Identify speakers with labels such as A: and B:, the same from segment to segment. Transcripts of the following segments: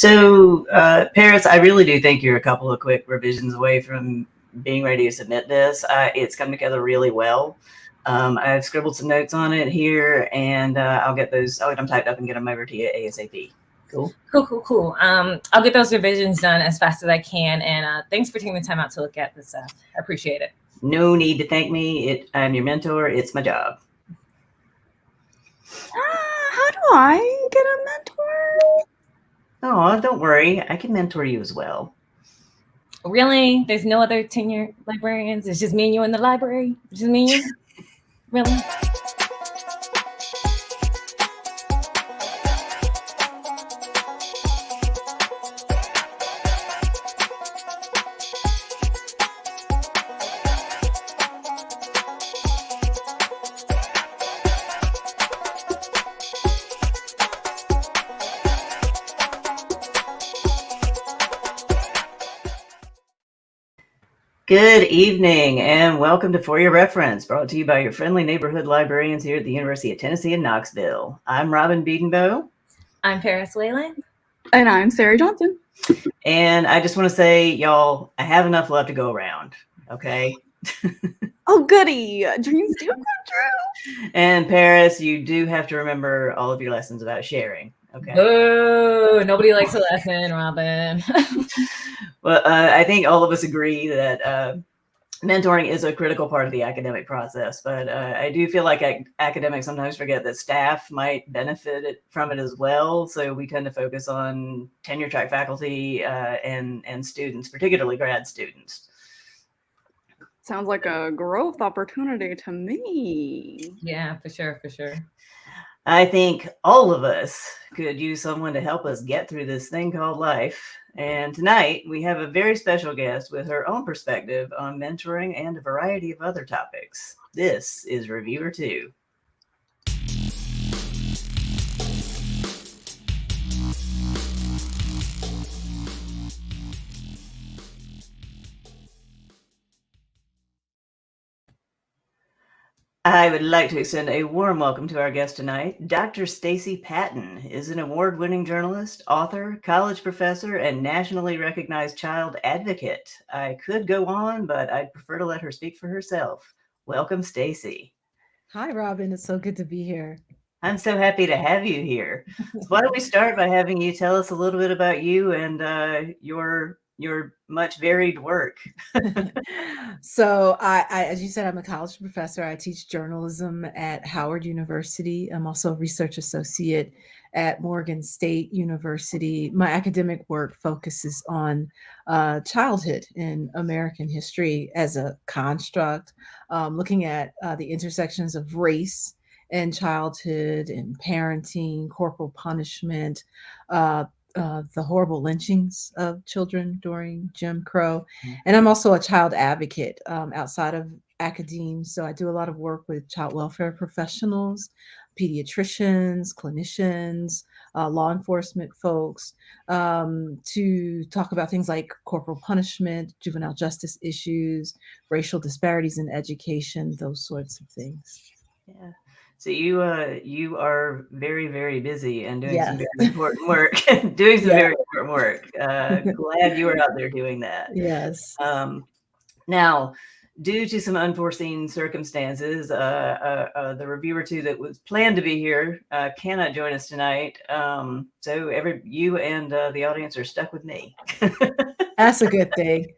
A: So, uh, Paris, I really do think you're a couple of quick revisions away from being ready to submit this. Uh, it's come together really well. Um, I've scribbled some notes on it here, and uh, I'll get those. I'll get them typed up and get them over to you asap. Cool.
B: Cool, cool, cool. Um, I'll get those revisions done as fast as I can. And uh, thanks for taking the time out to look at this stuff. I appreciate it.
A: No need to thank me. It, I'm your mentor. It's my job.
C: Uh, how do I get a mentor?
A: Oh, don't worry. I can mentor you as well.
B: Really? There's no other tenure librarians? It's just me and you in the library? Just me and you? really?
A: Good evening and welcome to For Your Reference, brought to you by your friendly neighborhood librarians here at the University of Tennessee in Knoxville. I'm Robin Bedenbaugh.
B: I'm Paris Whalen.
C: And I'm Sarah Johnson.
A: And I just want to say, y'all, I have enough love to go around. Okay.
C: oh, goody. Dreams do come true.
A: And Paris, you do have to remember all of your lessons about sharing. Okay.
B: Oh, nobody likes a lesson, Robin.
A: well, uh, I think all of us agree that uh, mentoring is a critical part of the academic process, but uh, I do feel like ac academics sometimes forget that staff might benefit it, from it as well. So we tend to focus on tenure track faculty uh, and, and students, particularly grad students.
C: Sounds like a growth opportunity to me.
B: Yeah, for sure, for sure.
A: I think all of us could use someone to help us get through this thing called life. And tonight we have a very special guest with her own perspective on mentoring and a variety of other topics. This is Reviewer 2. I would like to extend a warm welcome to our guest tonight. Dr. Stacey Patton is an award-winning journalist, author, college professor, and nationally recognized child advocate. I could go on, but I'd prefer to let her speak for herself. Welcome, Stacey.
D: Hi, Robin. It's so good to be here.
A: I'm so happy to have you here. So why don't we start by having you tell us a little bit about you and uh, your your much varied work.
D: so I, I, as you said, I'm a college professor. I teach journalism at Howard University. I'm also a research associate at Morgan State University. My academic work focuses on uh, childhood in American history as a construct, um, looking at uh, the intersections of race and childhood and parenting, corporal punishment, uh, uh, the horrible lynchings of children during Jim Crow. Mm-hmm. And I'm also a child advocate um, outside of academia. So I do a lot of work with child welfare professionals, pediatricians, clinicians, uh, law enforcement folks um, to talk about things like corporal punishment, juvenile justice issues, racial disparities in education, those sorts of things.
A: Yeah. So you uh you are very very busy and doing yes. some very important work, doing some very important work. Uh, glad you are out there doing that.
D: Yes.
A: Um, now, due to some unforeseen circumstances, uh, uh, uh, the reviewer two that was planned to be here uh, cannot join us tonight. Um, so every you and uh, the audience are stuck with me.
D: That's a good thing.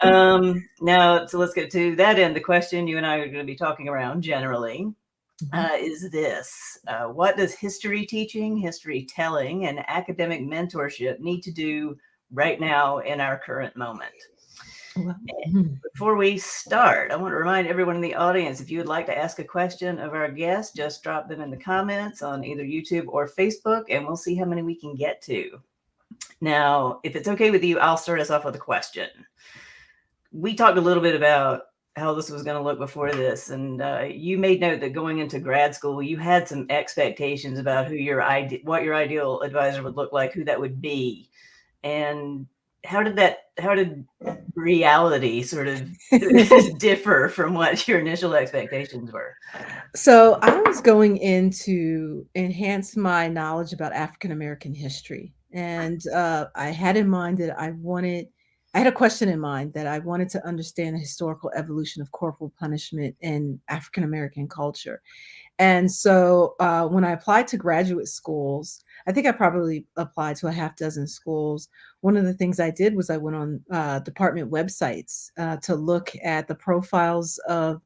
A: um, now, so let's get to that end. The question you and I are going to be talking around generally. Uh, is this. Uh, what does history teaching, history telling, and academic mentorship need to do right now in our current moment? Well, mm-hmm. Before we start, I want to remind everyone in the audience, if you would like to ask a question of our guest, just drop them in the comments on either YouTube or Facebook, and we'll see how many we can get to. Now, if it's okay with you, I'll start us off with a question. We talked a little bit about how this was going to look before this. And uh, you made note that going into grad school, you had some expectations about who your ide- what your ideal advisor would look like, who that would be. And how did that, how did reality sort of differ from what your initial expectations were?
D: So I was going in to enhance my knowledge about African-American history And uh, I had in mind that I wanted, I had a question in mind that I wanted to understand the historical evolution of corporal punishment in African American culture. And so uh, when I applied to graduate schools, I think I probably applied to a half dozen schools. One of the things I did was I went on uh, department websites uh, to look at the profiles of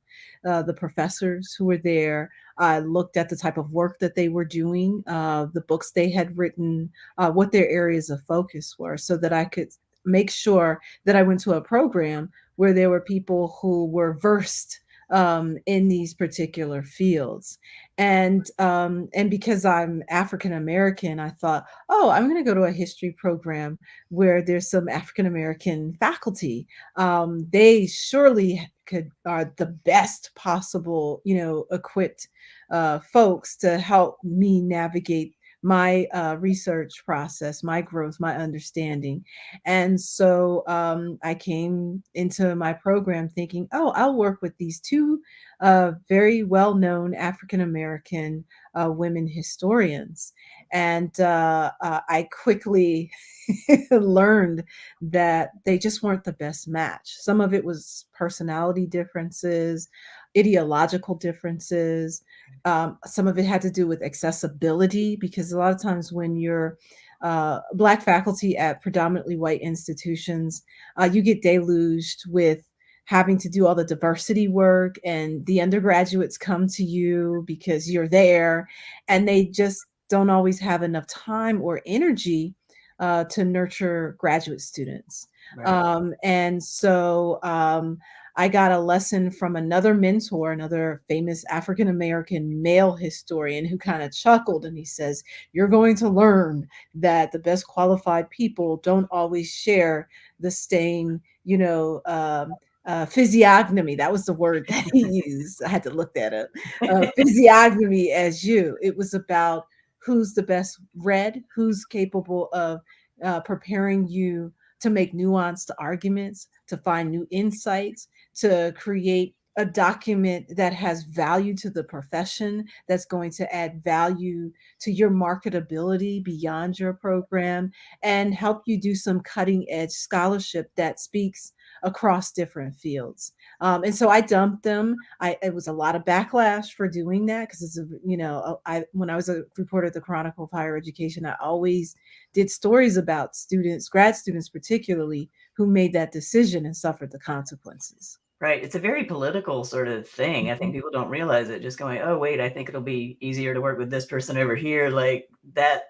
D: uh, the professors who were there. I looked at the type of work that they were doing, uh, the books they had written, uh, what their areas of focus were, so that I could make sure that I went to a program where there were people who were versed um, in these particular fields. And um, and because I'm African American, I thought, oh, I'm going to go to a history program where there's some African American faculty. Um, they surely could are the best possible, you know, equipped uh, folks to help me navigate my uh, research process, my growth, my understanding. And so um, I came into my program thinking, oh, I'll work with these two uh, very well known African American uh, women historians. And uh, uh, I quickly learned that they just weren't the best match. Some of it was personality differences, ideological differences. Um, some of it had to do with accessibility because a lot of times when you're uh, black faculty at predominantly white institutions, uh, you get deluged with having to do all the diversity work and the undergraduates come to you because you're there and they just don't always have enough time or energy uh, to nurture graduate students. Right. Um, and so um, I got a lesson from another mentor, another famous African American male historian who kind of chuckled and he says, You're going to learn that the best qualified people don't always share the same, you know, um, uh, physiognomy. That was the word that he used. I had to look that up. Uh, physiognomy as you. It was about who's the best read, who's capable of uh, preparing you to make nuanced arguments, to find new insights, to create a document that has value to the profession, that's going to add value to your marketability beyond your program, and help you do some cutting edge scholarship that speaks across different fields. Um, and so I dumped them. I it was a lot of backlash for doing that because it's a you know I when I was a reporter at the Chronicle of Higher Education, I always did stories about students, grad students particularly, who made that decision and suffered the consequences.
A: Right. It's a very political sort of thing. I think mm-hmm. people don't realize it. Just going, oh wait, I think it'll be easier to work with this person over here. Like that.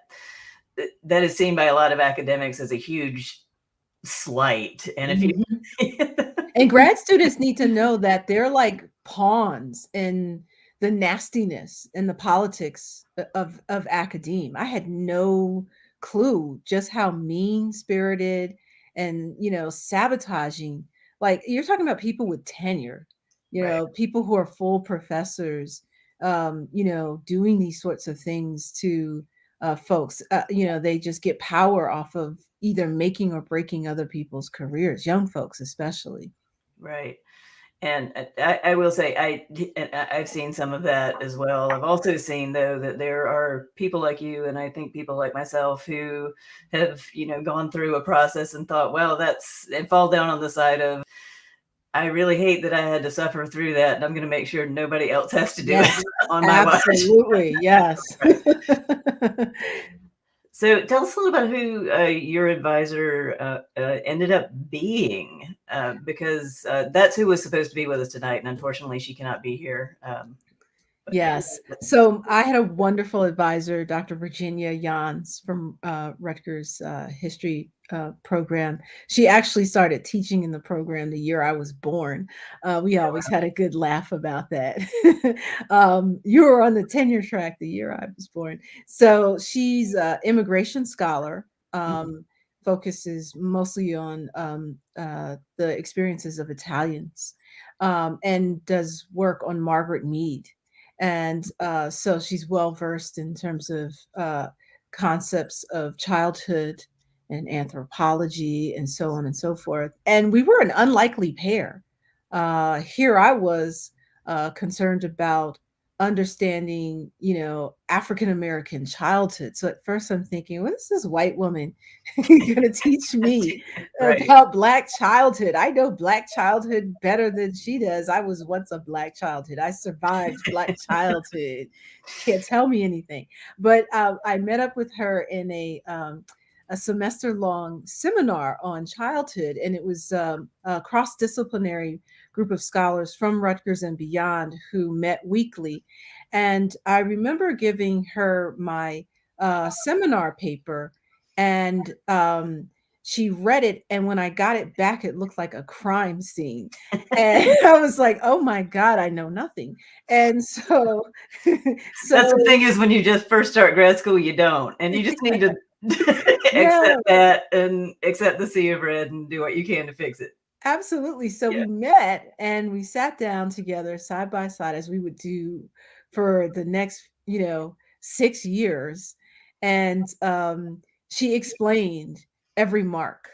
A: That is seen by a lot of academics as a huge slight. And if you
D: mm-hmm. and grad students need to know that they're like pawns in the nastiness and the politics of of academe. I had no clue just how mean spirited and you know sabotaging like you're talking about people with tenure you know people who are full professors um you know doing these sorts of things to uh folks uh, you know they just get power off of either making or breaking other people's careers young folks especially.
A: Right. And uh, I, I, will say I I've seen some of that as well. I've also seen though that there are people like you and I think people like myself who have you know gone through a process and thought, well, that's and fall down on the side of I really hate that I had to suffer through that, and I'm going to make sure nobody else has to do yes, it on my
D: watch. Absolutely, yes.
A: So tell us a little about who uh, your advisor uh, uh, ended up being, uh, because uh, that's who was supposed to be with us tonight, and unfortunately she cannot be here. Um,
D: yes. So I had a wonderful advisor, Dr. Virginia Yans from uh, Rutgers History uh, program. She actually started teaching in the program the year I was born. Uh, we always had a good laugh about that. um, you were on the tenure track the year I was born. So she's an immigration scholar, mm-hmm. um, mm-hmm. focuses mostly on um, uh, the experiences of Italians, um, and does work on Margaret Mead. And uh, so she's well versed in terms of uh, concepts of childhood and anthropology and so on and so forth. And we were an unlikely pair. Uh, here I was uh, concerned about understanding, you know, African American childhood. So at first I'm thinking, what is this white woman going to teach me
A: Right.
D: about black childhood? I know black childhood better than she does. I was once a black childhood. I survived black childhood. She can't tell me anything. But uh, I met up with her in a um, a semester long seminar on childhood, and it was um, a cross disciplinary group of scholars from Rutgers and beyond who met weekly. And I remember giving her my uh, seminar paper, and um, she read it. And when I got it back, it looked like a crime scene. And I was like, oh my God, I know nothing. And so, so
A: That's the thing is when you just first start grad school, you don't. And you just need to
D: Yeah.
A: accept that and accept the sea of red and do what you can to fix it.
D: Absolutely. So
A: Yeah.
D: we met and we sat down together side by side as we would do for the next, you know, six years. And um, she explained every mark,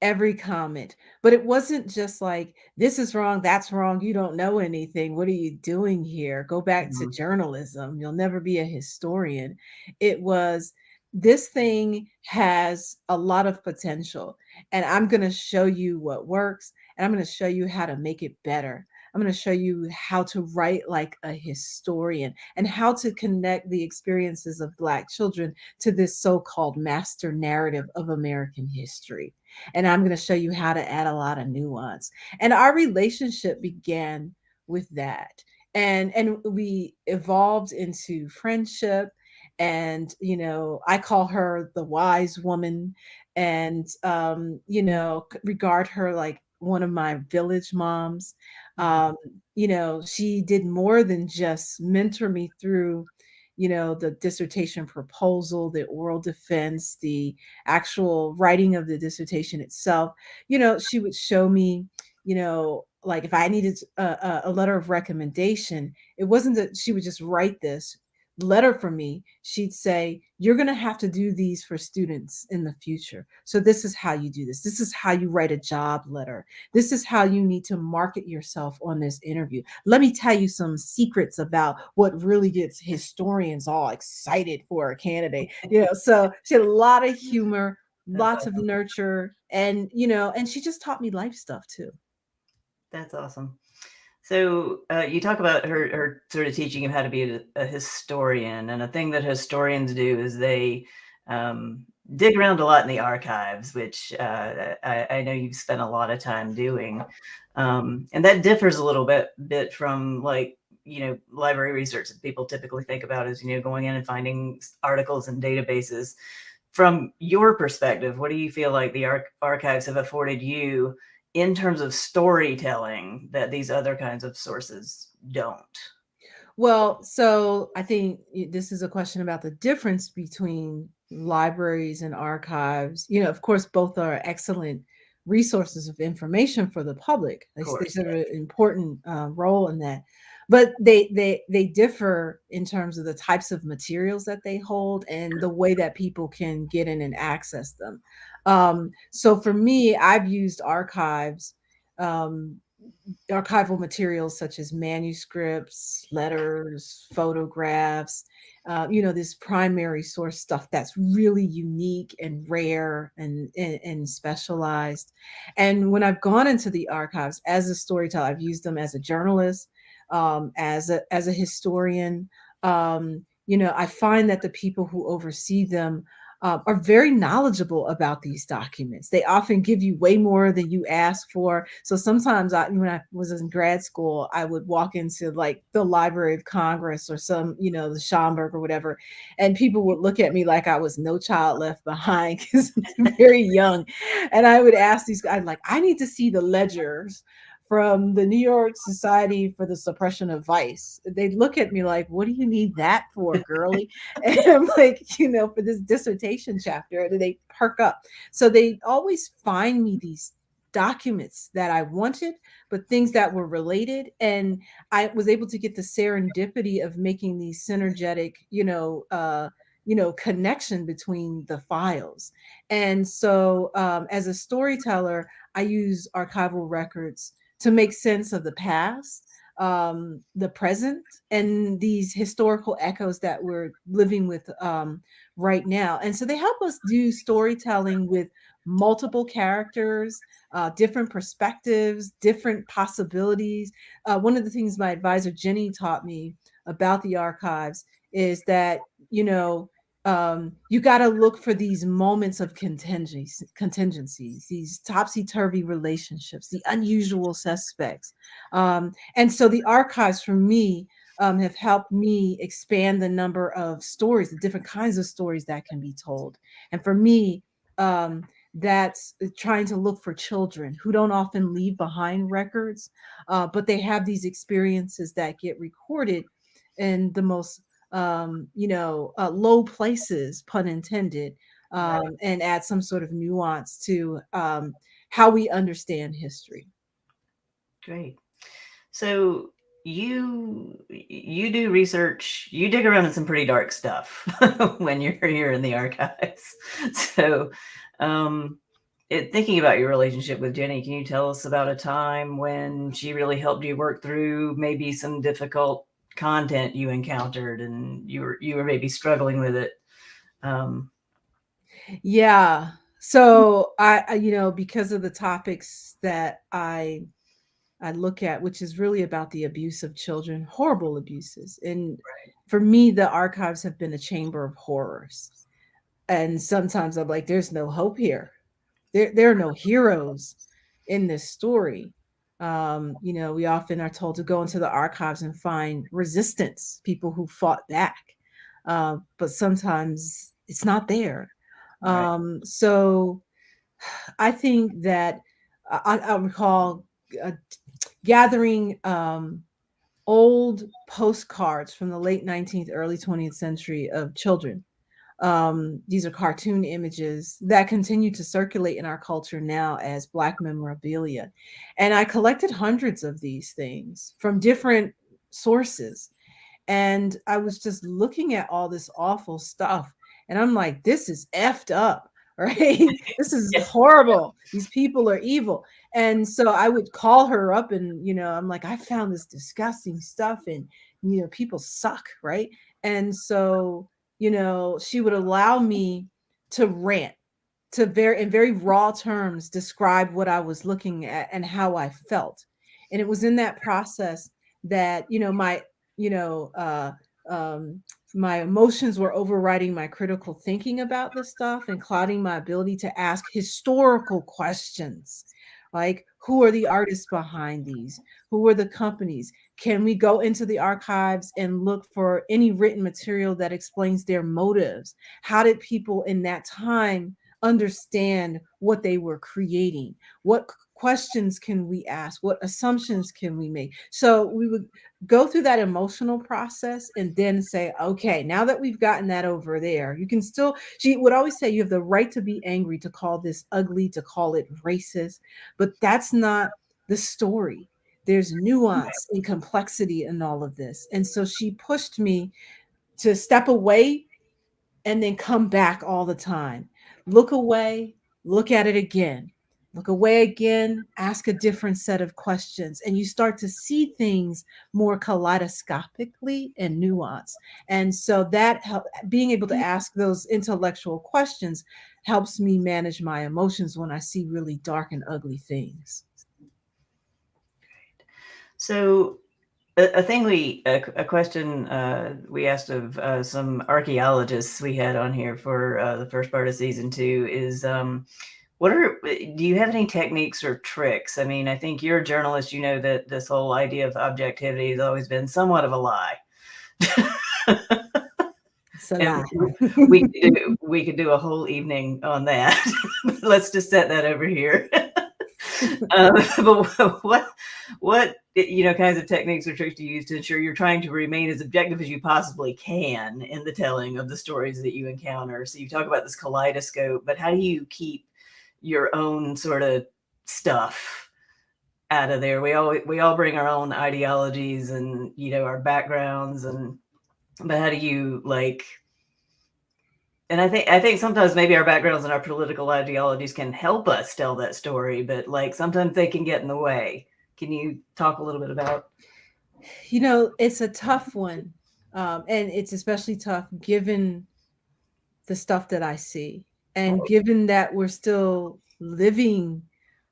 D: every comment. But it wasn't just like, this is wrong, that's wrong, you don't know anything. What are you doing here? Go back to
A: Mhm.
D: journalism. You'll never be a historian. It was, this thing has a lot of potential and I'm going to show you what works and I'm going to show you how to make it better. I'm going to show you how to write like a historian and how to connect the experiences of Black children to this so called master narrative of American history. And I'm going to show you how to add a lot of nuance. And our relationship began with that. And, and we evolved into friendship and you know i call her the wise woman and um you know regard her like one of my village moms um you know she did more than just mentor me through you know the dissertation proposal the oral defense the actual writing of the dissertation itself. You know she would show me you know like if i needed a, a- a letter of recommendation it wasn't that she would just write this letter for me, she'd say, You're going to have to do these for students in the future. So, this is how you do this. This is how you write a job letter. This is how you need to market yourself on this interview. Let me tell you some secrets about what really gets historians all excited for a candidate. You know, so she had a lot of humor, lots of nurture, and, you know, and she just taught me life stuff too.
A: That's awesome. So uh, you talk about her, her sort of teaching you how to be a, a historian, and a thing that historians do is they um, dig around a lot in the archives, which uh, I, I know you've spent a lot of time doing, um, and that differs a little bit bit from like you know library research that people typically think about as you know going in and finding articles and databases. From your perspective, what do you feel like the arch- archives have afforded you? In terms of storytelling that these other kinds of sources don't.
D: Well, so I think this is a question about the difference between libraries and archives. You know, of course, both are excellent resources of information for the public. They,
A: Of
D: they serve an important uh, role in that, but they they they differ in terms of the types of materials that they hold and the way that people can get in and access them. Um, so for me, I've used archives. Um, archival materials such as manuscripts, letters, photographs, uh, you know, this primary source stuff that's really unique and rare and, and, and specialized. And when I've gone into the archives as a storyteller, I've used them as a journalist, um, as a as a historian. Um, you know, I find that the people who oversee them uh, are very knowledgeable about these documents. They often give you way more than you ask for. So sometimes, I, when I was in grad school, I would walk into like the Library of Congress or some, you know, the Schomburg or whatever, and people would look at me like I was no child left behind because I'm very young. And I would ask these guys, like, I need to see the ledgers from the New York Society for the Suppression of Vice. They'd look at me like, what do you need that for, girly? And I'm like, you know, for this dissertation chapter, and they perk up. So they always find me these documents that I wanted, but things that were related. And I was able to get the serendipity of making these synergetic, you know, uh, you know, connection between the files. And so um, as a storyteller, I use archival records to make sense of the past um, the present and these historical echoes that we're living with um, right now. And so they help us do storytelling with multiple characters, uh, different perspectives, different possibilities. Uh, one of the things my advisor Jenny taught me about the archives is that, you know, um, you got to look for these moments of contingencies, contingencies, these topsy-turvy relationships, the unusual suspects. Um, and so the archives for me um, have helped me expand the number of stories, the different kinds of stories that can be told. And for me, um, that's trying to look for children who don't often leave behind records, uh, but they have these experiences that get recorded in the most um, you know, uh, low places, pun intended, um, right. and add some sort of nuance to um, how we understand history.
A: Great. So you you do research you dig around in some pretty dark stuff when you're here in the archives so um it, thinking about your relationship with jenny can you tell us about a time when she really helped you work through maybe some difficult content you encountered and you were you were maybe struggling with it. Um
D: yeah. So I, you know because of the topics that i i look at which is really about the abuse of children horrible abuses. And right. for me the archives have been a chamber of horrors. And sometimes i'm like there's no hope here. There, there are no heroes in this story um, you know, we often are told to go into the archives and find resistance, people who fought back. Uh, but sometimes it's not there. Right. Um, so I think that I, I recall uh, gathering um, old postcards from the late 19th, early 20th century of children um, these are cartoon images that continue to circulate in our culture now as Black memorabilia. And I collected hundreds of these things from different sources. And I was just looking at all this awful stuff. And I'm like, this is effed up, right? this is horrible. These people are evil. And so I would call her up and, you know, I'm like, I found this disgusting stuff and, you know, people suck, right? And so you know, she would allow me to rant to very in very raw terms describe what I was looking at and how I felt. And it was in that process that, you know, my, you know, uh, um, my emotions were overriding my critical thinking about this stuff and clouding my ability to ask historical questions like who are the artists behind these who are the companies can we go into the archives and look for any written material that explains their motives? How did people in that time understand what they were creating? What questions can we ask? What assumptions can we make? So we would go through that emotional process and then say, okay, now that we've gotten that over there, you can still, she would always say, you have the right to be angry, to call this ugly, to call it racist, but that's not the story there's nuance and complexity in all of this. And so she pushed me to step away and then come back all the time. Look away, look at it again. Look away again, ask a different set of questions, and you start to see things more kaleidoscopically and nuance. And so that help, being able to mm-hmm. ask those intellectual questions helps me manage my emotions when I see really dark and ugly things.
A: So a, a thing we, a, a question uh, we asked of uh, some archaeologists we had on here for uh, the first part of season two is, um, what are, do you have any techniques or tricks? I mean, I think you're a journalist, you know that this whole idea of objectivity has always been somewhat of a lie.
D: So
A: we could do, we could do a whole evening on that. Let's just set that over here. um, but what what eh, you know kinds of techniques or tricks do you use to ensure you're trying to remain as objective as you possibly can in the telling of the stories that you encounter? So you talk about this kaleidoscope, but how do you keep your own sort of stuff out of there? We all we all bring our own ideologies and you know our backgrounds and but how do you like and I think I think sometimes maybe our backgrounds and our political ideologies can help us tell that story, but like sometimes they can get in the way. Can you talk a little bit about?
D: You know, it's a tough one. Um, and it's especially tough given the stuff that I see. And given that we're still living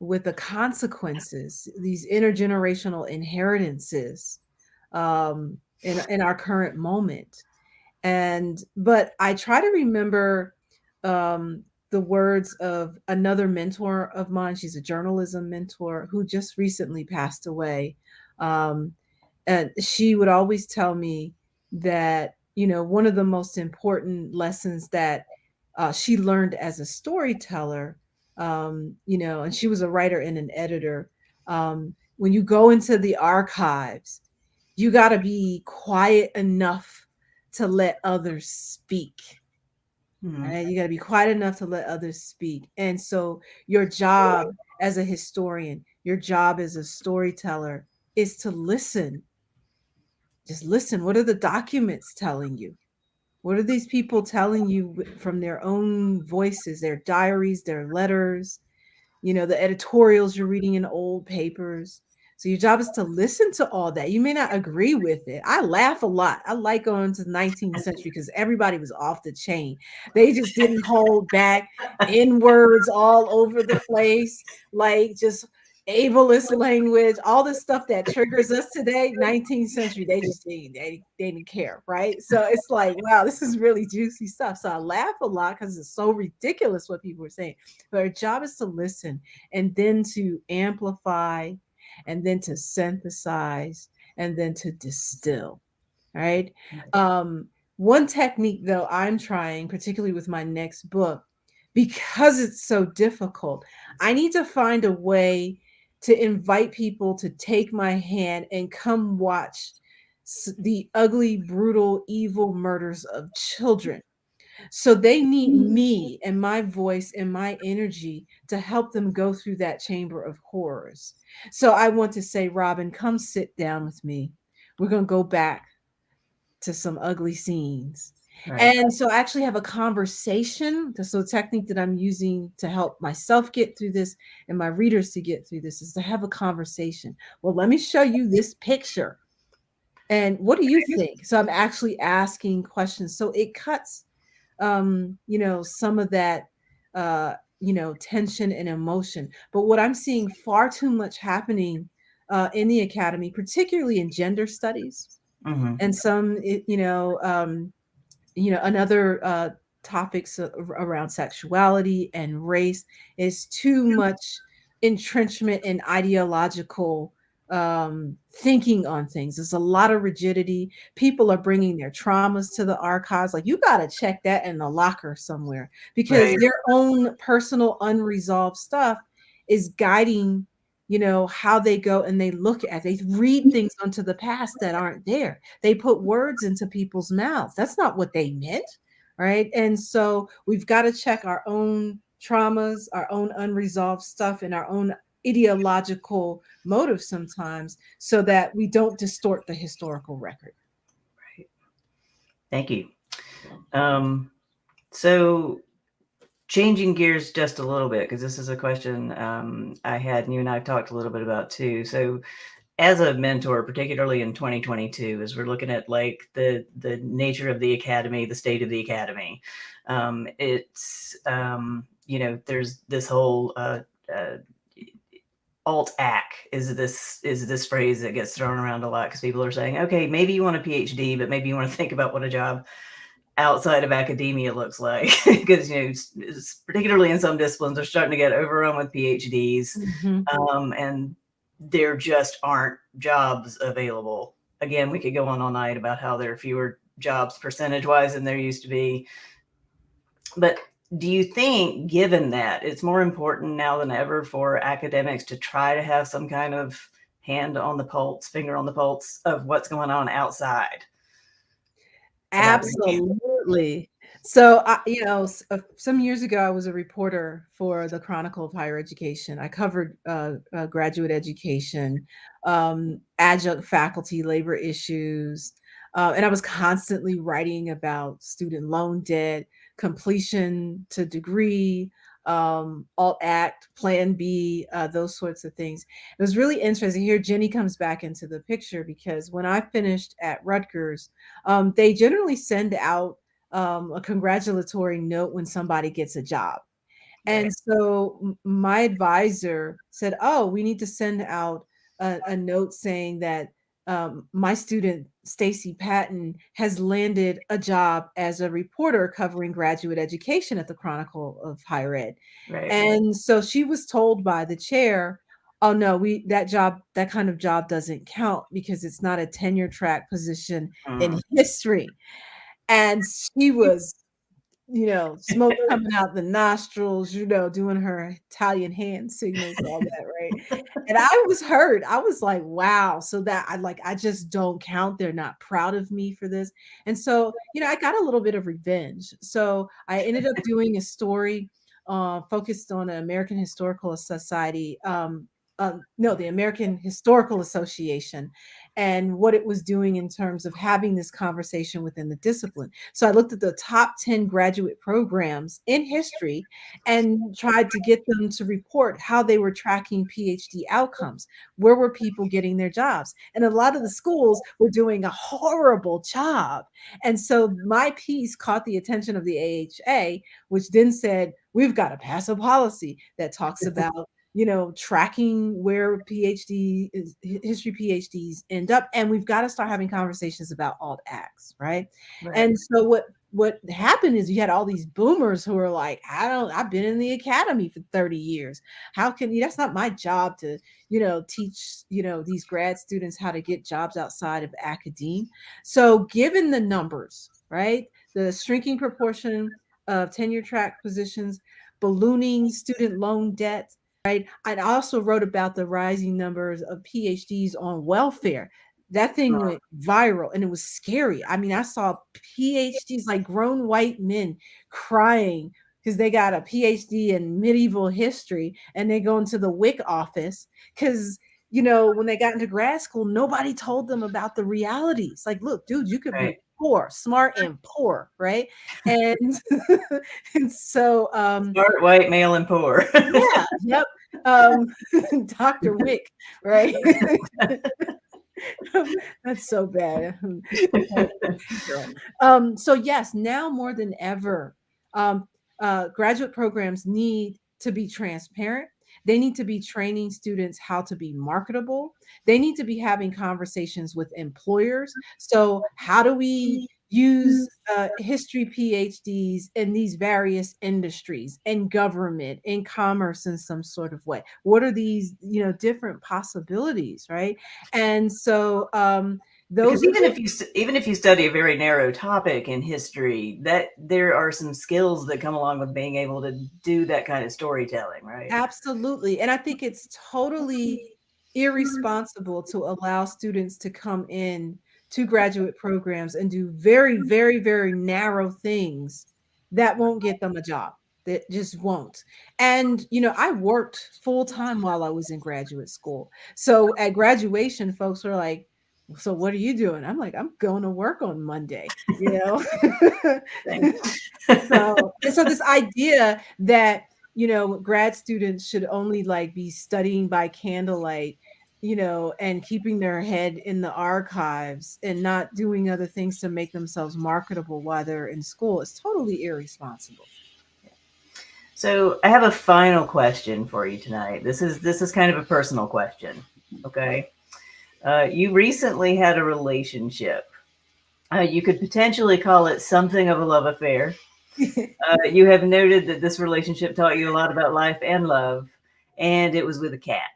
D: with the consequences, these intergenerational inheritances um, in, in our current moment. And, but I try to remember um, the words of another mentor of mine. She's a journalism mentor who just recently passed away. Um, and she would always tell me that, you know, one of the most important lessons that uh, she learned as a storyteller, um, you know, and she was a writer and an editor. Um, when you go into the archives, you got to be quiet enough to let others speak.
A: Mhm.
D: Right? You got to be quiet enough to let others speak. And so, your job as a historian, your job as a storyteller is to listen. Just listen. What are the documents telling you? What are these people telling you from their own voices, their diaries, their letters, you know, the editorials you're reading in old papers? So your job is to listen to all that. You may not agree with it. I laugh a lot. I like going to the 19th century because everybody was off the chain. They just didn't hold back in words all over the place, like just ableist language, all the stuff that triggers us today, 19th century, they just didn't, they, they didn't care, right? So it's like, wow, this is really juicy stuff. So I laugh a lot because it's so ridiculous what people are saying. But our job is to listen and then to amplify and then to synthesize and then to distill, right? Um, one technique, though, I'm trying, particularly with my next book, because it's so difficult, I need to find a way to invite people to take my hand and come watch the ugly, brutal, evil murders of children. So they need mm-hmm. me and my voice and my energy to help them go through that chamber of horrors. So I want to say, Robin, come sit down with me. We're going to go back to some ugly scenes.
A: Right.
D: And so I actually have a conversation. So the technique that I'm using to help myself get through this and my readers to get through this is to have a conversation. Well, let me show you this picture. And what do you think? So I'm actually asking questions. So it cuts um, you know, some of that uh, you know, tension and emotion. But what I'm seeing far too much happening uh, in the academy, particularly in gender studies,
A: Mhm.
D: and some, you know, um, you know, another uh, topics around sexuality and race is too much entrenchment in ideological um, thinking on things. There's a lot of rigidity. People are bringing their traumas to the archives. Like you got to check that in the locker somewhere because
A: Right.
D: their own personal unresolved stuff is guiding you know how they go and they look at they read things onto the past that aren't there they put words into people's mouths. That's not what they meant. Right. And so we've got to check our own traumas, our own unresolved stuff, and our own ideological motives sometimes so that we don't distort the historical record. Right.
A: Thank you. Um, so changing gears just a little bit, because this is a question um, I had and you and I have talked a little bit about too. So as a mentor, particularly in 2022, as we're looking at like the the nature of the academy, the state of the academy, um, it's um, you know there's this whole uh, uh, alt ac is this is this phrase that gets thrown around a lot because people are saying, okay, maybe you want a PhD, but maybe you want to think about what a job outside of academia looks like. Because you know particularly in some disciplines they're starting to get overrun with phds um, and there just aren't jobs available. Again we could go on all night about how there are fewer jobs percentage wise than there used to be but do you think given that it's more important now than ever for academics to try to have some kind of hand on the pulse finger on the pulse of what's going on outside?
D: Absolutely. So, I, you know, uh, some years ago, I was a reporter for the Chronicle of Higher Education. I covered uh, uh, graduate education, um, adjunct faculty labor issues, uh, and I was constantly writing about student loan debt, completion to degree, um, alt ac, plan B, uh, those sorts of things. It was really interesting. Here, Jenny comes back into the picture because when I finished at Rutgers, um, they generally send out um, a congratulatory note when somebody gets a job. And so my advisor said, Oh, we need to send out a, a note saying that um, my student Stacey Patton has landed a job as a reporter covering graduate education at the Chronicle of Higher Ed.
A: Right.
D: And so she was told by the chair, "Oh no, we that job that kind of job doesn't count because it's not a tenure track position
A: Mm.
D: in history." And she was you know, smoke coming out the nostrils, you know, doing her Italian hand signals, all that, right? And I was hurt. I was like, wow. So that I like, I just don't count. They're not proud of me for this. And so, you know, I got a little bit of revenge. So I ended up doing a story uh, focused on an American Historical Society. Um, uh, no, the American Historical Association and what it was doing in terms of having this conversation within the discipline. So I looked at the top 10 graduate programs in history and tried to get them to report how they were tracking PhD outcomes. Where were people getting their jobs? And a lot of the schools were doing a horrible job. And so my piece caught the attention of the AHA, which then said, we've got to pass a policy that talks about you know, tracking where PhD is, history PhDs end up, and we've got to start having conversations about alt acts, right?
A: Right.
D: And so what what happened is you had all these boomers who are like, I don't, I've been in the academy for 30 years. How can you? That's not my job to, you know, teach, you know, these grad students how to get jobs outside of academia. So given the numbers, right, the shrinking proportion of tenure track positions, ballooning student loan debt, right? I also wrote about the rising numbers of PhDs on welfare. That thing went viral and it was scary. I mean, I saw PhDs like grown white men crying because they got a PhD in medieval history and they go into the WIC office because you know when they got into grad school, nobody told them about the realities. Like, look, dude, you could be
A: Right.
D: Poor, smart, and poor, right? And and so um
A: Smart, white, male, and poor.
D: yeah, yep. Um, Dr. Wick, right? That's so bad. um, so yes, now more than ever, um, uh, graduate programs need to be transparent. They need to be training students how to be marketable. They need to be having conversations with employers. So, how do we use uh, history PhDs in these various industries, in government, in commerce, in some sort of way? What are these, you know, different possibilities, right? And so, um, those
A: because even if you even if you study a very narrow topic in history, that there are some skills that come along with being able to do that kind of storytelling, right?
D: Absolutely. And I think it's totally irresponsible to allow students to come in to graduate programs and do very, very, very narrow things that won't get them a job. That just won't. And, you know, I worked full time while I was in graduate school. So at graduation, folks were like, so what are you doing? I'm like, I'm going to work on Monday, you know? so, and so this idea that you know grad students should only like be studying by candlelight you know and keeping their head in the archives and not doing other things to make themselves marketable while they're in school is totally irresponsible
A: So I have a final question for you tonight. This is this is kind of a personal question. Okay. Uh, you recently had a relationship. Uh, you could potentially call it something of a love affair. Uh, you have noted that this relationship taught you a lot about life and love, and it was with a cat.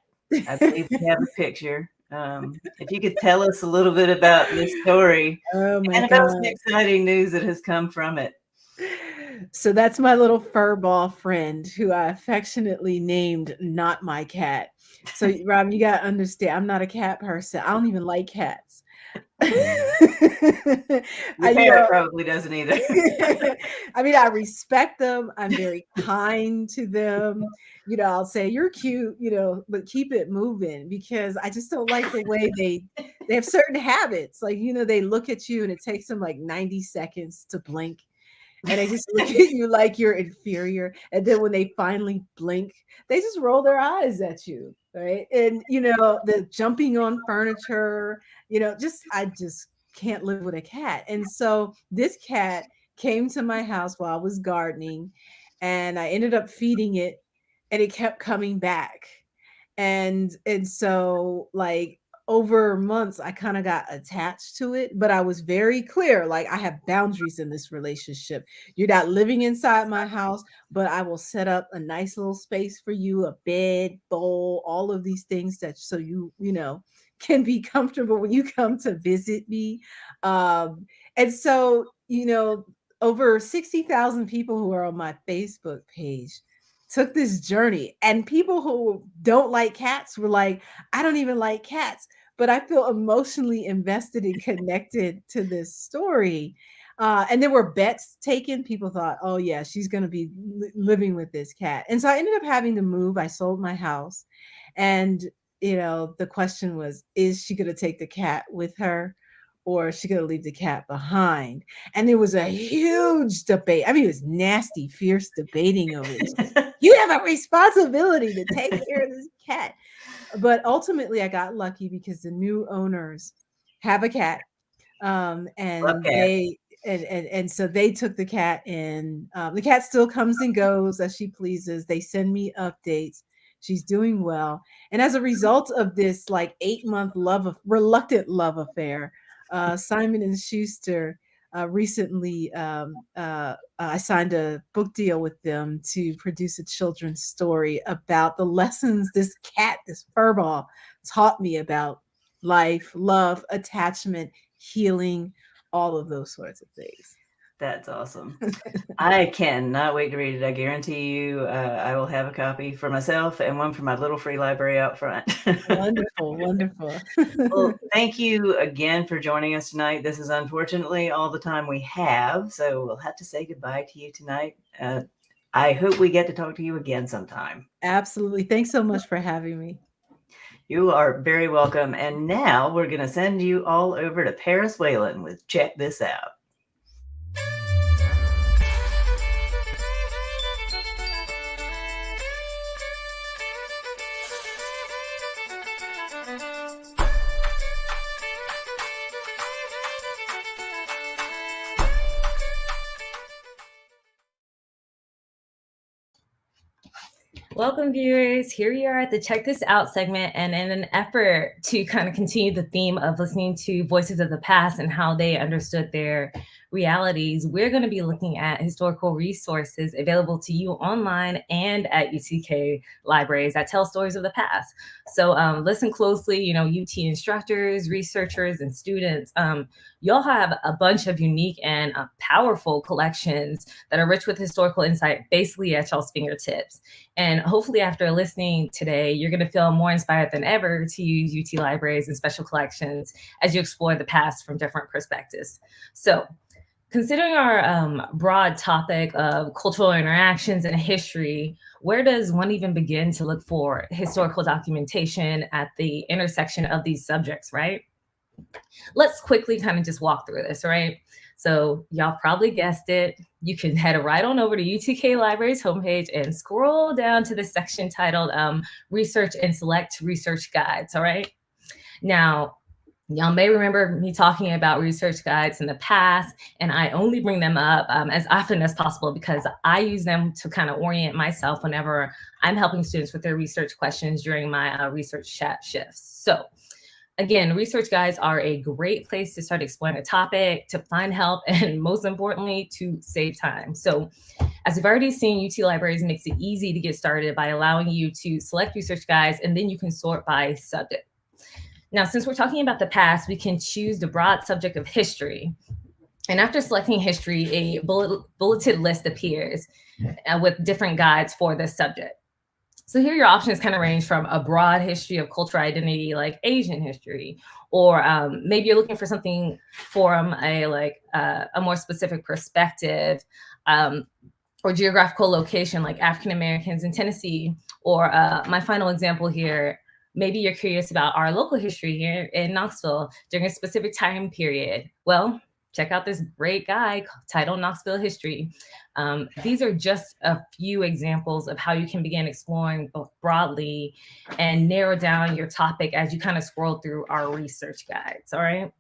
A: I believe we have a picture. Um, if you could tell us a little bit about this story
D: oh
A: and about
D: god
A: some exciting news that has come from it.
D: So that's my little fur ball friend who i affectionately named not my cat so rob you got to understand i'm not a cat person i don't even like cats
A: Your
D: I, you
A: parent
D: know,
A: probably doesn't either.
D: I mean, I respect them. I'm very kind to them. You know, I'll say you're cute, you know, but keep it moving because I just don't like the way they they have certain habits. Like, you know, they look at you and it takes them like 90 seconds to blink. And they just look at you like you're inferior. And then when they finally blink, they just roll their eyes at you, right? And you know, the jumping on furniture, you know, just I just can't live with a cat. And so this cat came to my house while I was gardening, and I ended up feeding it, and it kept coming back. And and so like over months I kind of got attached to it, but I was very clear like I have boundaries in this relationship. You're not living inside my house, but I will set up a nice little space for you, a bed, bowl, all of these things that so you, you know, can be comfortable when you come to visit me. Um and so, you know, over 60,000 people who are on my Facebook page took this journey and people who don't like cats were like i don't even like cats but i feel emotionally invested and connected to this story. Uh, and there were bets taken. People thought oh yeah she's going to be li- living with this cat. And so i ended up having to move. I sold my house and you know the question was is she going to take the cat with her or is she to leave the cat behind and there was a huge debate i mean it was nasty fierce debating over this you have a responsibility to take care of this cat. But ultimately, I got lucky because the new owners have a cat, um, and
A: cats.
D: they and, and and so they took the cat in. Um, the cat still comes and goes as she pleases. They send me updates. She's doing well, and as a result of this, like eight month love of reluctant love affair, uh, Simon and Schuster uh, recently um, uh, I signed a book deal with them to produce a children's story about the lessons this cat, this furball, taught me about life, love, attachment, healing, all of those sorts of things.
A: That's awesome. I cannot wait to read it. I guarantee you, uh, I will have a copy for myself and one for my little free library out front.
D: wonderful, wonderful.
A: well, thank you again for joining us tonight. This is unfortunately all the time we have, so we'll have to say goodbye to you tonight. Uh, I hope we get to talk to you again sometime.
D: Absolutely. Thanks so much for having me.
A: You are very welcome. And now we're going to send you all over to Paris Whalen with Check This Out.
B: Welcome, viewers. Here we are at the Check This Out segment. And in an effort to kind of continue the theme of listening to voices of the past and how they understood their realities, we're going to be looking at historical resources available to you online and at UTK libraries that tell stories of the past. So um, listen closely, you know, UT instructors, researchers, and students. Um, y'all have a bunch of unique and uh, powerful collections that are rich with historical insight basically at y'all's fingertips. And hopefully after listening today, you're going to feel more inspired than ever to use UT libraries and special collections as you explore the past from different perspectives. So considering our um, broad topic of cultural interactions and history, where does one even begin to look for historical documentation at the intersection of these subjects, right? Let's quickly kind of just walk through this, right? So y'all probably guessed it. You can head right on over to UTK Library's homepage and scroll down to the section titled um, Research and Select Research Guides, all right? Now, Y'all may remember me talking about research guides in the past, and I only bring them up um, as often as possible because I use them to kind of orient myself whenever I'm helping students with their research questions during my uh, research chat shifts. So Again, research guides are a great place to start exploring a topic, to find help, and most importantly, to save time. So as we've already seen, UT Libraries makes it easy to get started by allowing you to select research guides, and then you can sort by subject. Now, since we're talking about the past, we can choose the broad subject of history. And after selecting history, a bullet, bulleted list appears uh, with different guides for this subject. So here your options kind of range from a broad history of cultural identity, like Asian history, or um, maybe you're looking for something from a like uh, a more specific perspective, um, or geographical location, like African Americans in Tennessee. Or uh, my final example here, maybe you're curious about our local history here in Knoxville during a specific time period. Well, check out this great guy titled Knoxville History. Um, these are just a few examples of how you can begin exploring both broadly and narrow down your topic as you kind of scroll through our research guides, all right?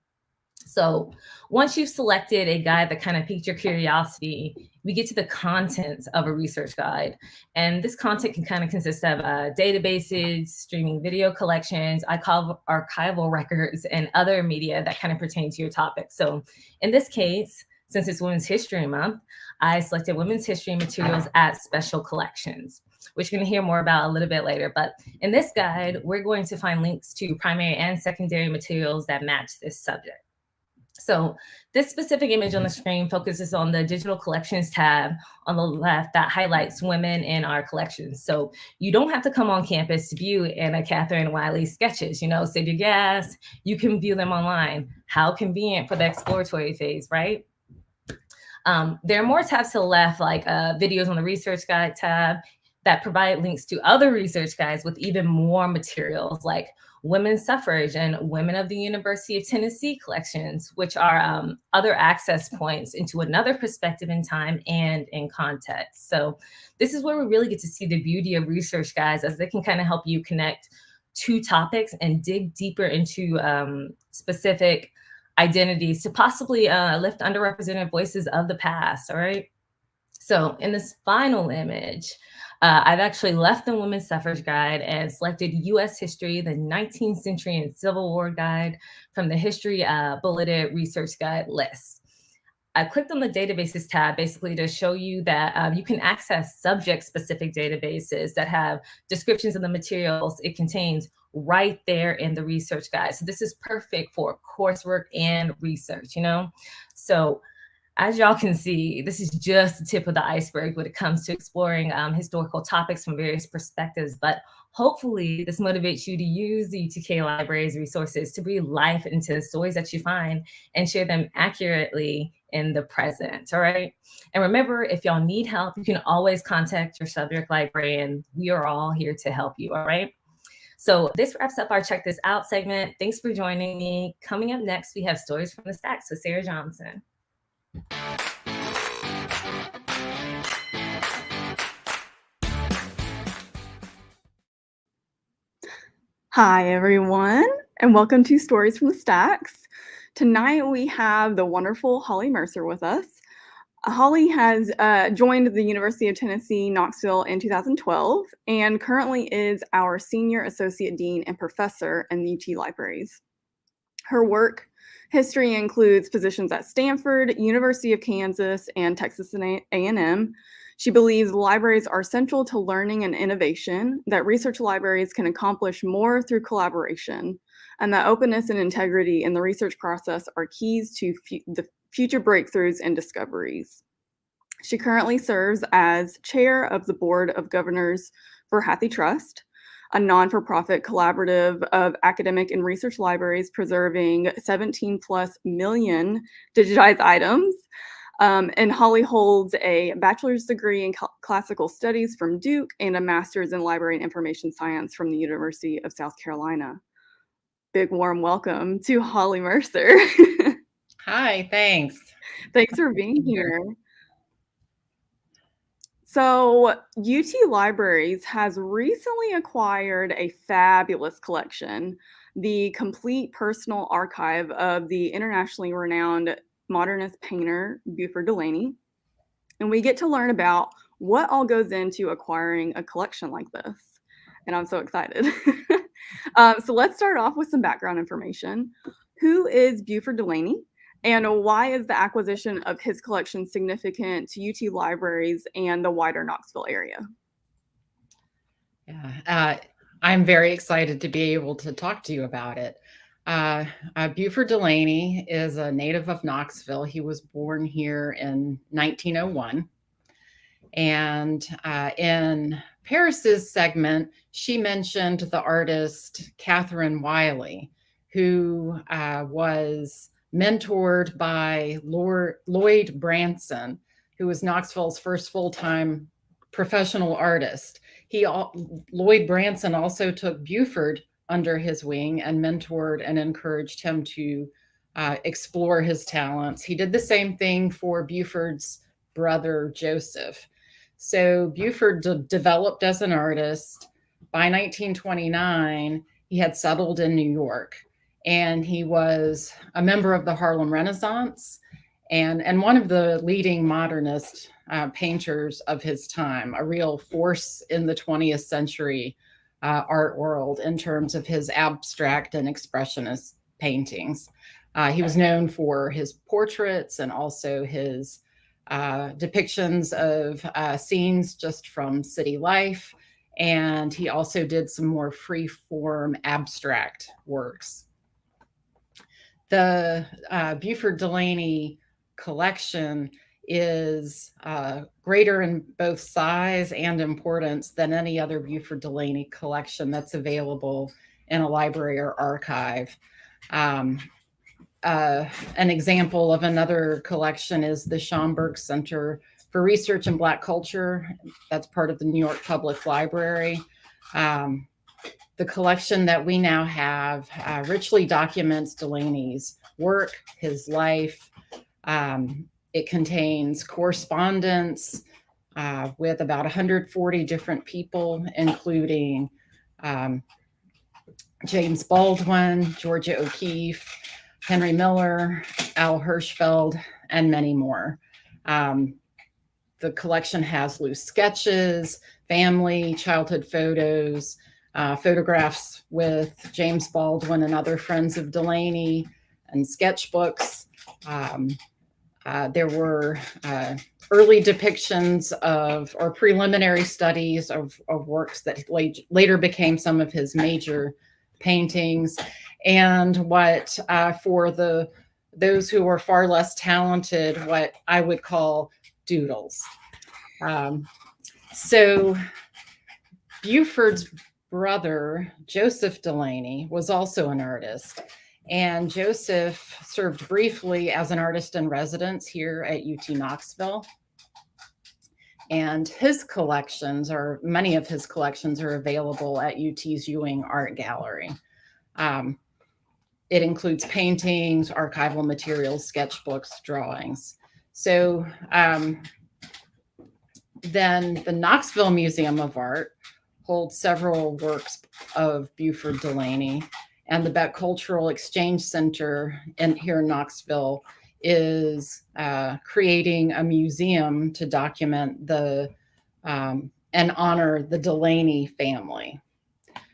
B: So once you've selected a guide that kind of piqued your curiosity, we get to the contents of a research guide. And this content can kind of consist of uh, databases, streaming video collections, archival records, and other media that kind of pertain to your topic. So in this case, since it's Women's History Month, I selected women's history materials at special collections, which you're gonna hear more about a little bit later. But in this guide, we're going to find links to primary and secondary materials that match this subject. So this specific image on the screen focuses on the digital collections tab on the left that highlights women in our collections. So you don't have to come on campus to view Anna Catherine Wiley sketches, you know, save your gas, you can view them online. How convenient for the exploratory phase, right? Um, there are more tabs to the left, like uh, videos on the research guide tab that provide links to other research guides with even more materials like women's suffrage and women of the University of Tennessee collections, which are um, other access points into another perspective in time and in context. So this is where we really get to see the beauty of research guys as they can kind of help you connect two topics and dig deeper into um, specific identities to possibly uh, lift underrepresented voices of the past, all right? So in this final image, uh, I've actually left the Women's Suffrage Guide and selected U.S. History, the 19th Century and Civil War Guide from the History uh, Bulleted Research Guide list. I clicked on the databases tab basically to show you that um, you can access subject-specific databases that have descriptions of the materials it contains right there in the research guide. So this is perfect for coursework and research, you know? So as y'all can see, this is just the tip of the iceberg when it comes to exploring um, historical topics from various perspectives. But hopefully this motivates you to use the UTK Library's resources to breathe life into the stories that you find and share them accurately in the present, all right? And remember, if y'all need help, you can always contact your subject librarian. We are all here to help you, all right? So this wraps up our Check This Out segment. Thanks for joining me. Coming up next, we have Stories from the Stacks with Sarah Johnson.
C: Hi, everyone, and welcome to Stories from the Stacks. Tonight we have the wonderful Holly Mercer with us. Holly has uh, joined the University of Tennessee, Knoxville in 2012 and currently is our Senior Associate Dean and Professor in the UT Libraries. Her work history includes positions at Stanford, University of Kansas, and Texas A&M. She believes libraries are central to learning and innovation, that research libraries can accomplish more through collaboration, and that openness and integrity in the research process are keys to the future breakthroughs and discoveries. She currently serves as chair of the board of governors for HathiTrust, a non-for-profit collaborative of academic and research libraries preserving 17 plus million digitized items um, and Holly holds a bachelor's degree in classical studies from Duke and a master's in library and information science from the University of South Carolina. Big warm welcome to Holly Mercer.
E: Hi, thanks.
C: Thanks for being here. So UT Libraries has recently acquired a fabulous collection, the complete personal archive of the internationally renowned modernist painter Beauford Delaney. And we get to learn about what all goes into acquiring a collection like this. And I'm so excited. um, so let's start off with some background information. Who is Beauford Delaney? And why is the acquisition of his collection significant to UT libraries and the wider Knoxville area?
E: Yeah, uh, I'm very excited to be able to talk to you about it. Uh, uh, Beauford Delaney is a native of Knoxville. He was born here in 1901. And uh, in Paris's segment, she mentioned the artist Catherine Wiley, who uh, was mentored by Lloyd Branson, who was Knoxville's first full-time professional artist. He, Lloyd Branson also took Beauford under his wing and mentored and encouraged him to uh, explore his talents. He did the same thing for Beauford's brother Joseph. So Beauford de- developed as an artist. By 1929, he had settled in New York and he was a member of the Harlem Renaissance and, and one of the leading modernist uh, painters of his time, a real force in the 20th century uh, art world in terms of his abstract and expressionist paintings. Uh, he was known for his portraits and also his uh, depictions of uh, scenes just from city life. And he also did some more free form abstract works. The uh, Beauford Delaney collection is uh, greater in both size and importance than any other Beauford Delaney collection that's available in a library or archive. Um, uh, an example of another collection is the Schomburg Center for Research in Black Culture. That's part of the New York Public Library. Um, the collection that we now have uh, richly documents Delaney's work, his life. Um, it contains correspondence uh, with about 140 different people, including um, James Baldwin, Georgia O'Keeffe, Henry Miller, Al Hirschfeld, and many more. Um, the collection has loose sketches, family, childhood photos, uh, photographs with James Baldwin and other friends of Delaney, and sketchbooks. Um, uh, there were uh, early depictions of or preliminary studies of, of works that late, later became some of his major paintings and what uh, for the those who are far less talented, what I would call doodles. Um, so Beauford's brother, Joseph Delaney, was also an artist. And Joseph served briefly as an artist in residence here at UT Knoxville. And his collections, or many of his collections, are available at UT's Ewing Art Gallery. Um, it includes paintings, archival materials, sketchbooks, drawings. So um, then the Knoxville Museum of Art holds several works of Beauford Delaney, and the Beck Cultural Exchange Center in, here in Knoxville is uh, creating a museum to document the um, and honor the Delaney family.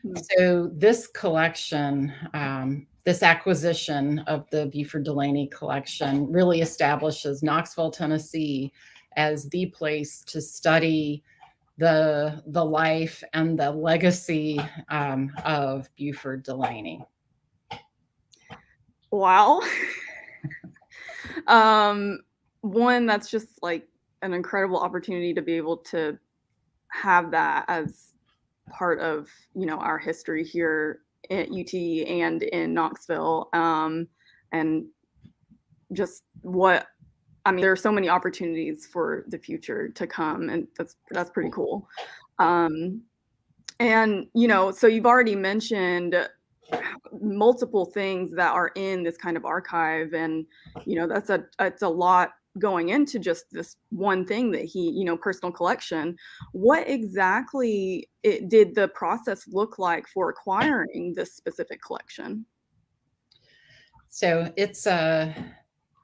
E: Mm -hmm. So this collection um, this acquisition of the Beauford Delaney collection really establishes Knoxville, Tennessee as the place to study the, the life and the legacy um, of Beauford Delaney.
C: Wow. um, one, that's just like an incredible opportunity to be able to have that as part of, you know, our history here at UT and in Knoxville. Um, and just what I mean, there are so many opportunities for the future to come, and that's that's pretty cool. Um, and you know, so you've already mentioned multiple things that are in this kind of archive, and you know, that's a it's a lot going into just this one thing that he, you know, personal collection. What exactly it, did the process look like for acquiring this specific collection?
E: So it's a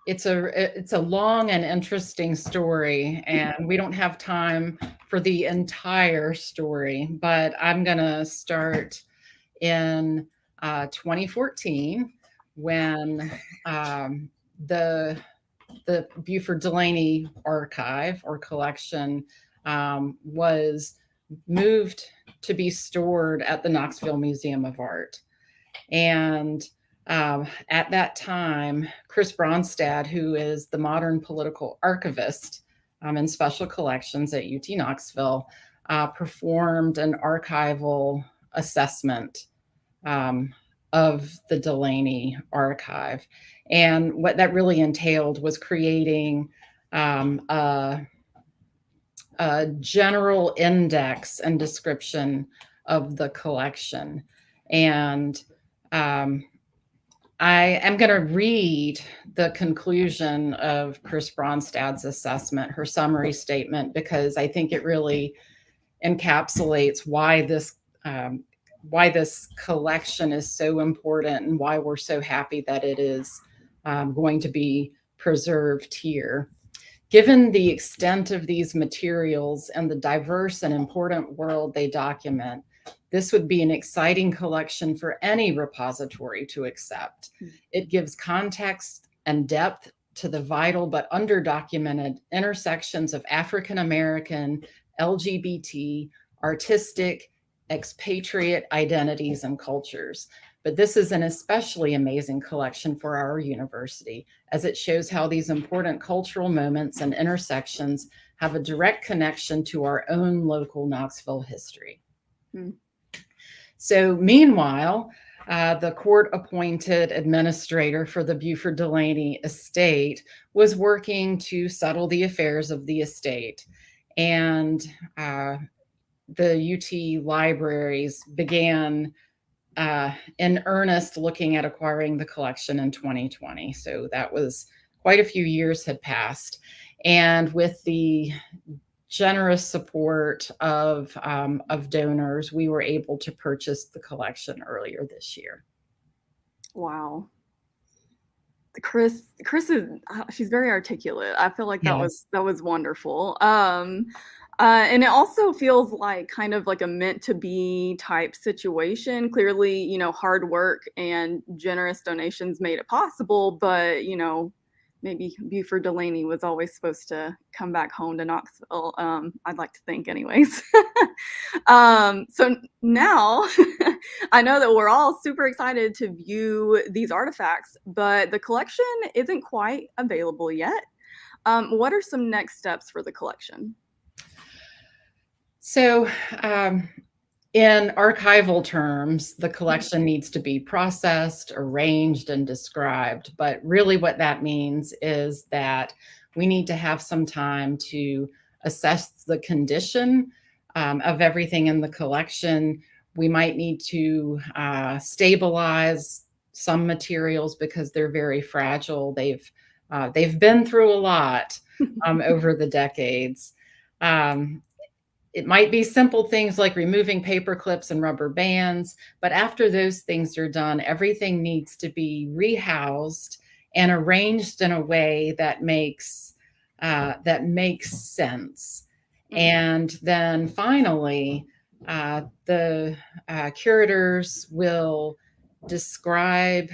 E: it's a it's a long and interesting story and we don't have time for the entire story but i'm going to start in uh, 2014 when um, the the Beauford Delaney archive or collection um, was moved to be stored at the Knoxville Museum of Art. And um, at that time, Chris Bronstad, who is the modern political archivist um, in special collections at UT Knoxville, uh, performed an archival assessment um, of the Delaney archive. And what that really entailed was creating um, a, a general index and description of the collection. And um, I am going to read the conclusion of Chris Bronstad's assessment, her summary statement, because I think it really encapsulates why this um, why this collection is so important and why we're so happy that it is um, going to be preserved here. Given the extent of these materials and the diverse and important world they document, this would be an exciting collection for any repository to accept. Hmm. It gives context and depth to the vital but underdocumented intersections of African American, LGBT, artistic, expatriate identities and cultures. But this is an especially amazing collection for our university as it shows how these important cultural moments and intersections have a direct connection to our own local Knoxville history. Hmm. So meanwhile, uh, the court appointed administrator for the Beauford Delaney estate was working to settle the affairs of the estate. And uh, the UT libraries began uh, in earnest looking at acquiring the collection in 2020. So that was quite a few years had passed. And with the generous support of, um, of donors, we were able to purchase the collection earlier this year.
C: Wow. Chris, Chris is, uh, she's very articulate. I feel like that yes. was, that was wonderful. Um, uh, and it also feels like kind of like a meant to be type situation. Clearly, you know, hard work and generous donations made it possible, but, you know, maybe Beauford Delaney was always supposed to come back home to Knoxville. Um, I'd like to think, anyways. um, so now I know that we're all super excited to view these artifacts, but the collection isn't quite available yet. Um, what are some next steps for the collection?
E: So, um, in archival terms, the collection needs to be processed, arranged, and described. But really, what that means is that we need to have some time to assess the condition um, of everything in the collection. We might need to uh, stabilize some materials because they're very fragile. They've uh, they've been through a lot um, over the decades. Um, it might be simple things like removing paper clips and rubber bands, but after those things are done, everything needs to be rehoused and arranged in a way that makes uh, that makes sense. Mm-hmm. And then finally, uh, the uh, curators will describe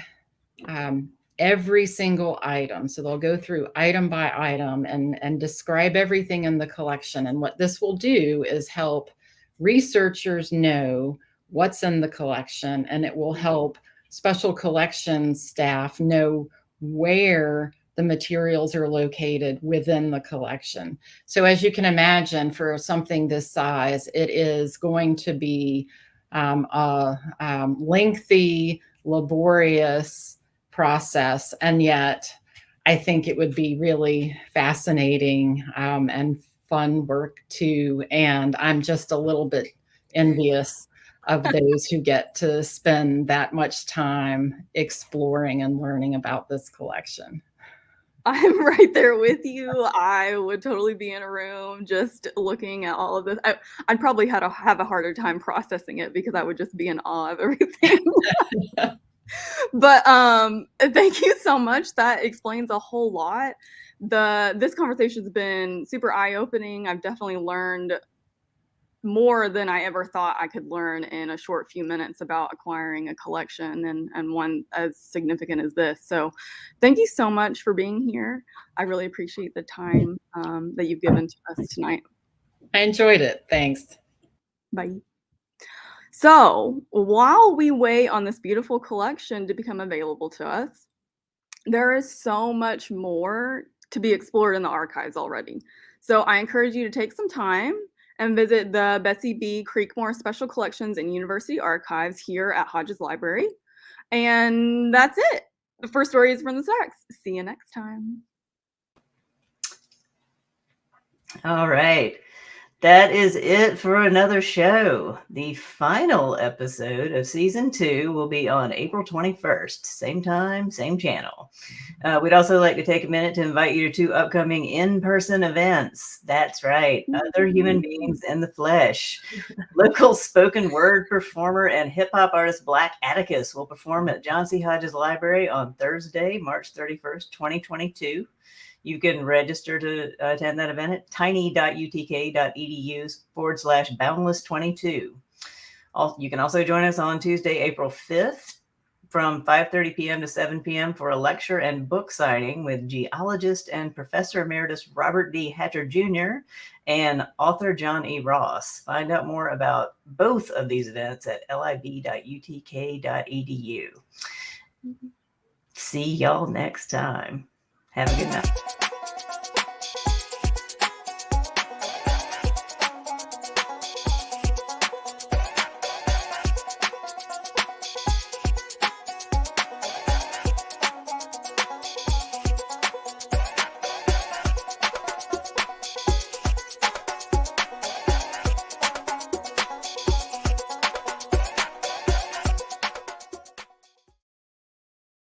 E: um, every single item. So they'll go through item by item and, and describe everything in the collection. And what this will do is help researchers know what's in the collection and it will help special collections staff know where the materials are located within the collection. So as you can imagine, for something this size, it is going to be um, a um, lengthy, laborious process. And yet, I think it would be really fascinating um, and fun work too. And I'm just a little bit envious of those who get to spend that much time exploring and learning about this collection.
C: I'm right there with you. I would totally be in a room just looking at all of this. I, would probably had a, have a harder time processing it because I would just be in awe of everything. but um thank you so much. That explains a whole lot. The this conversation's been super eye-opening. I've definitely learned more than i ever thought i could learn in a short few minutes about acquiring a collection and and one as significant as this. So thank you so much for being here. I really appreciate the time um, that you've given to us tonight.
E: I enjoyed it. Thanks.
C: Bye so while we wait on this beautiful collection to become available to us, there is so much more to be explored in the archives already. So I encourage you to take some time and visit the Betsy B. Creekmore Special Collections and University Archives here at Hodges Library. And that's it. The first story is from the stacks. See you next time.
A: All right. That is it for another show. The final episode of season two will be on April 21st, same time, same channel. Uh, we'd also like to take a minute to invite you to two upcoming in person events. That's right, other human beings in the flesh. Local spoken word performer and hip hop artist Black Atticus will perform at John C. Hodges Library on Thursday, March 31st, 2022. You can register to attend that event at tiny.utk.edu forward slash boundless 22. You can also join us on Tuesday, April 5th from 5.30 p.m. to 7 p.m. for a lecture and book signing with geologist and Professor Emeritus Robert D. Hatcher Jr. and author John E. Ross. Find out more about both of these events at lib.utk.edu. See y'all next time. Have a good night.